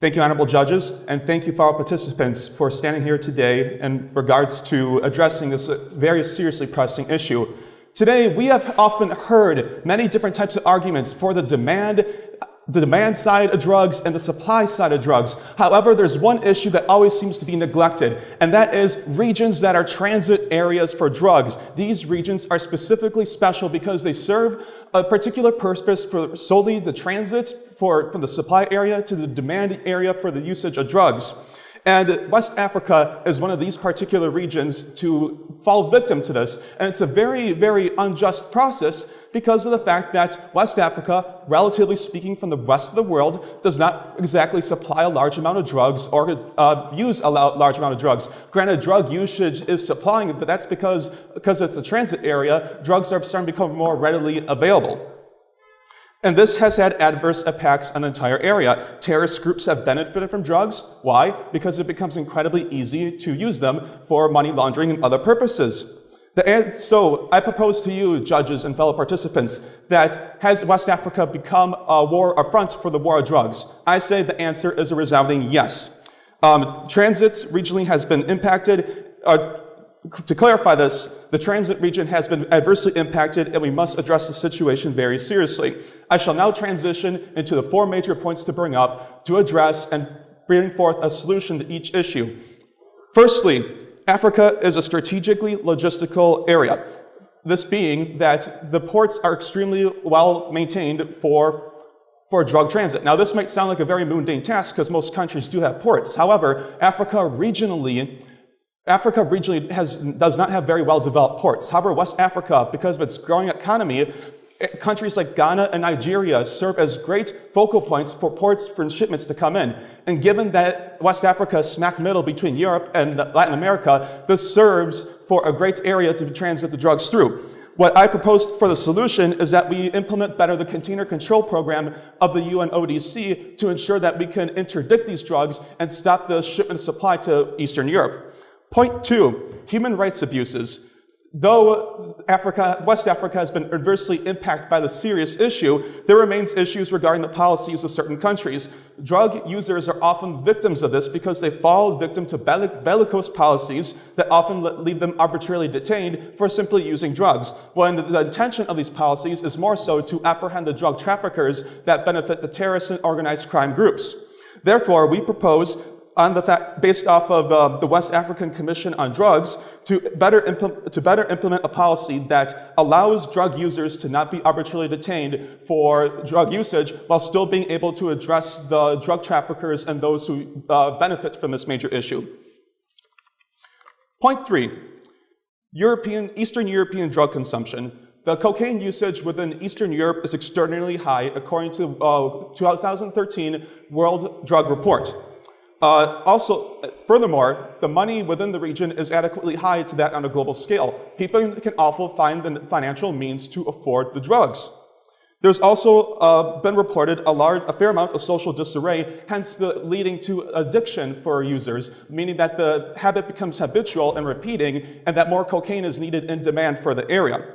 Thank you, honorable judges, and thank you fellow participants for standing here today in regards to addressing this very seriously pressing issue. Today, we have often heard many different types of arguments for the demand the demand side of drugs and the supply side of drugs. However, there's one issue that always seems to be neglected, and that is regions that are transit areas for drugs. These regions are specifically special because they serve a particular purpose for solely the transit for, from the supply area to the demand area for the usage of drugs. And West Africa is one of these particular regions to fall victim to this. And it's a very, very unjust process because of the fact that West Africa, relatively speaking from the rest of the world, does not exactly supply a large amount of drugs or uh, use a large amount of drugs. Granted, drug usage is supplying it, but that's because, because it's a transit area, drugs are starting to become more readily available. And this has had adverse impacts on the entire area. Terrorist groups have benefited from drugs. Why? Because it becomes incredibly easy to use them for money laundering and other purposes. so I propose to you, judges and fellow participants, that has West Africa become a war, a front for the war of drugs? I say the answer is a resounding yes. Um, transit regionally has been impacted. Uh, to clarify this, the transit region has been adversely impacted and we must address the situation very seriously. I shall now transition into the four major points to bring up to address and bring forth a solution to each issue. Firstly, Africa is a strategically logistical area. This being that the ports are extremely well maintained for, for drug transit. Now this might sound like a very mundane task because most countries do have ports. However, Africa regionally Africa regionally has, does not have very well developed ports. However, West Africa, because of its growing economy, eh, countries like Ghana and Nigeria serve as great focal points for ports for shipments to come in. And given that West Africa is smack middle between Europe and Latin America, this serves for a great area to transit the drugs through. What I proposed for the solution is that we implement better the container control program of the UNODC to ensure that we can interdict these drugs and stop the shipment supply to Eastern Europe. Point two, human rights abuses. Though Africa, West Africa has been adversely impacted by the serious issue, there remains issues regarding the policies of certain countries. Drug users are often victims of this because they fall victim to bellicose policies that often leave them arbitrarily detained for simply using drugs, when the intention of these policies is more so to apprehend the drug traffickers that benefit the terrorist and organized crime groups. Therefore, we propose on the fact, based off of uh, the West African Commission on Drugs to better, to better implement a policy that allows drug users to not be arbitrarily detained for drug usage while still being able to address the drug traffickers and those who uh, benefit from this major issue. Point three, European, Eastern European drug consumption. The cocaine usage within Eastern Europe is extraordinarily high according to uh, 2013 World Drug Report. Uh, also, furthermore, the money within the region is adequately high to that on a global scale. People can also find the financial means to afford the drugs. There's also uh, been reported a, large, a fair amount of social disarray, hence the leading to addiction for users, meaning that the habit becomes habitual and repeating, and that more cocaine is needed in demand for the area.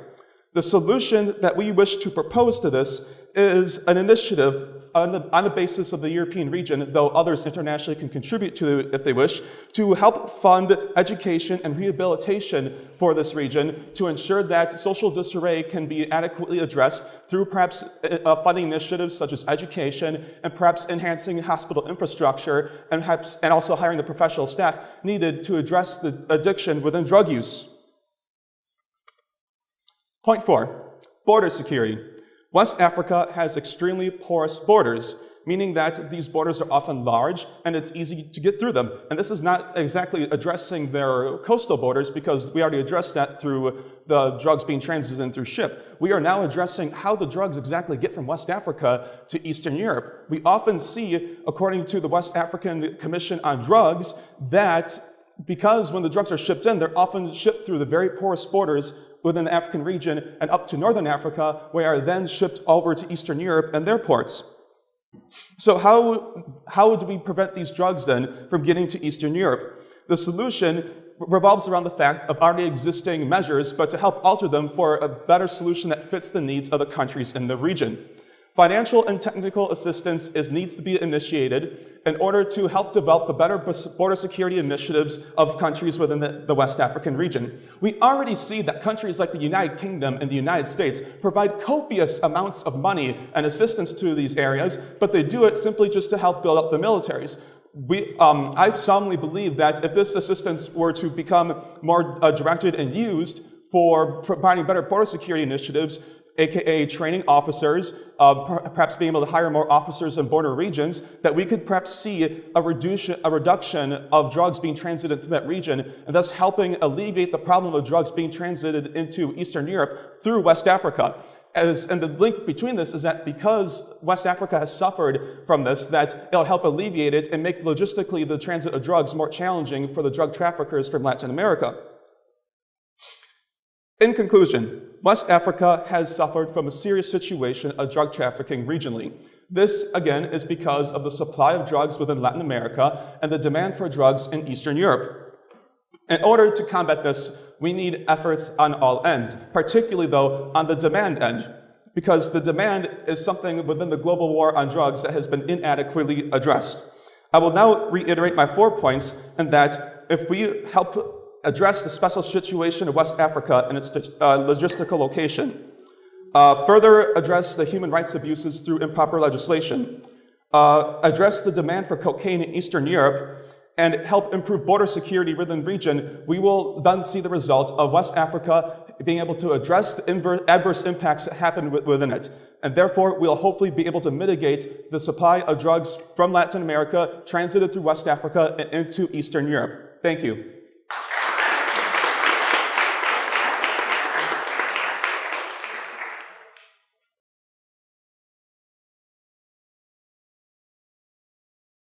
The solution that we wish to propose to this is an initiative on the, on the basis of the European region, though others internationally can contribute to it if they wish, to help fund education and rehabilitation for this region to ensure that social disarray can be adequately addressed through perhaps uh, funding initiatives such as education and perhaps enhancing hospital infrastructure and, perhaps, and also hiring the professional staff needed to address the addiction within drug use. Point four, border security. West Africa has extremely porous borders, meaning that these borders are often large and it's easy to get through them. And this is not exactly addressing their coastal borders because we already addressed that through the drugs being transited through ship. We are now addressing how the drugs exactly get from West Africa to Eastern Europe. We often see, according to the West African Commission on Drugs, that because when the drugs are shipped in, they're often shipped through the very porous borders within the African region and up to Northern Africa, where they are then shipped over to Eastern Europe and their ports. So how, how do we prevent these drugs then from getting to Eastern Europe? The solution revolves around the fact of already existing measures, but to help alter them for a better solution that fits the needs of the countries in the region. Financial and technical assistance is, needs to be initiated in order to help develop the better border security initiatives of countries within the, the, West African region. We already see that countries like the United Kingdom and the United States provide copious amounts of money and assistance to these areas, but they do it simply just to help build up the militaries. We, um, I solemnly believe that if this assistance were to become more uh, directed and used for providing better border security initiatives, aka training officers, uh, perhaps being able to hire more officers in border regions, that we could perhaps see a reduction, a reduction of drugs being transited through that region, and thus helping alleviate the problem of drugs being transited into Eastern Europe through West Africa. As, and the link between this is that because West Africa has suffered from this, that it'll help alleviate it and make logistically the transit of drugs more challenging for the drug traffickers from Latin America. In conclusion, West Africa has suffered from a serious situation of drug trafficking regionally. This, again, is because of the supply of drugs within Latin America and the demand for drugs in Eastern Europe. In order to combat this, we need efforts on all ends, particularly, though, on the demand end, because the demand is something within the global war on drugs that has been inadequately addressed. I will now reiterate my four points in that if we help address the special situation of West Africa and its uh, logistical location, uh, further address the human rights abuses through improper legislation, uh, address the demand for cocaine in Eastern Europe, and help improve border security within the region, we will then see the result of West Africa being able to address the adverse impacts that happen within it. And therefore, we'll hopefully be able to mitigate the supply of drugs from Latin America transited through West Africa and into Eastern Europe. Thank you.